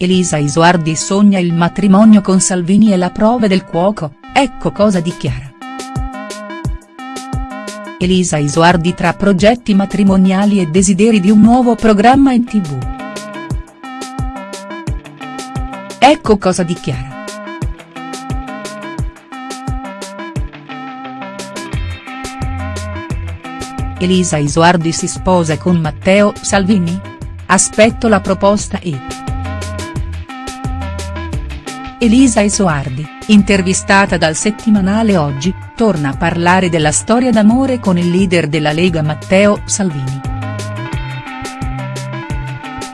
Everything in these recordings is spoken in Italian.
Elisa Isoardi sogna il matrimonio con Salvini e la prova del cuoco, ecco cosa dichiara. Elisa Isoardi tra progetti matrimoniali e desideri di un nuovo programma in tv. Ecco cosa dichiara. Elisa Isoardi si sposa con Matteo Salvini? Aspetto la proposta e. Elisa Isoardi, intervistata dal settimanale Oggi, torna a parlare della storia d'amore con il leader della Lega Matteo Salvini.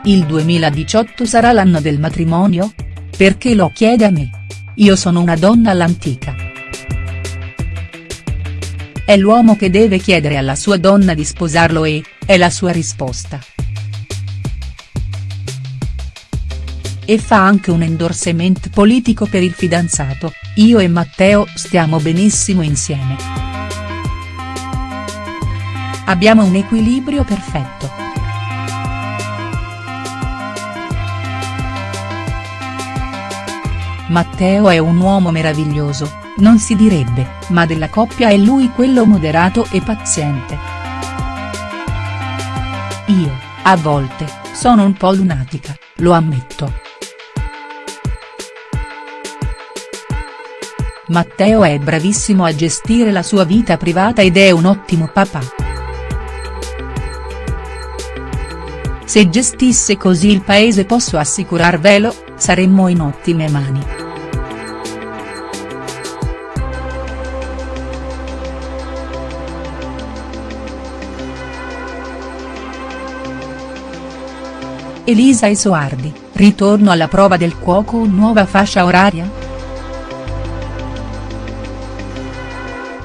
Il 2018 sarà l'anno del matrimonio? Perché lo chiede a me? Io sono una donna all'antica. È l'uomo che deve chiedere alla sua donna di sposarlo e, è la sua risposta. E fa anche un endorsement politico per il fidanzato, io e Matteo stiamo benissimo insieme. Abbiamo un equilibrio perfetto. Matteo è un uomo meraviglioso, non si direbbe, ma della coppia è lui quello moderato e paziente. Io, a volte, sono un po' lunatica, lo ammetto. Matteo è bravissimo a gestire la sua vita privata ed è un ottimo papà. Se gestisse così il paese posso assicurarvelo, saremmo in ottime mani. Elisa Isoardi, ritorno alla prova del cuoco nuova fascia oraria?.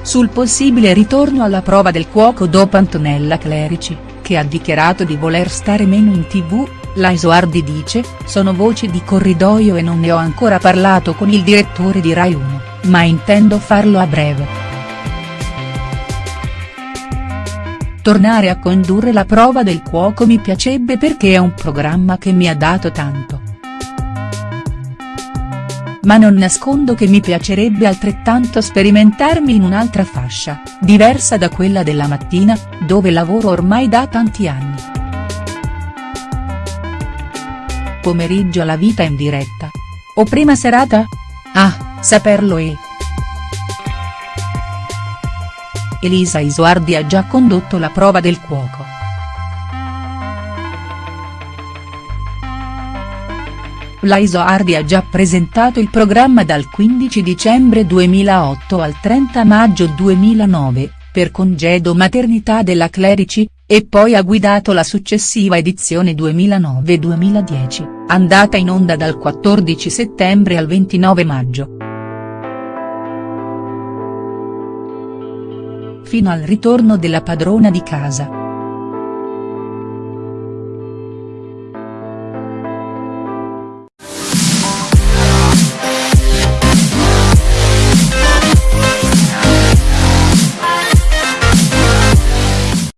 Sul possibile ritorno alla prova del cuoco dopo Antonella Clerici, che ha dichiarato di voler stare meno in tv, la Isoardi dice, sono voci di corridoio e non ne ho ancora parlato con il direttore di Rai 1, ma intendo farlo a breve. Tornare a condurre la prova del cuoco mi piacerebbe perché è un programma che mi ha dato tanto ma non nascondo che mi piacerebbe altrettanto sperimentarmi in un'altra fascia, diversa da quella della mattina, dove lavoro ormai da tanti anni. Pomeriggio la vita in diretta. O prima serata? Ah, saperlo è. Elisa Isoardi ha già condotto la prova del cuoco. La Isoardi ha già presentato il programma dal 15 dicembre 2008 al 30 maggio 2009, per congedo maternità della Clerici, e poi ha guidato la successiva edizione 2009-2010, andata in onda dal 14 settembre al 29 maggio. Fino al ritorno della padrona di casa.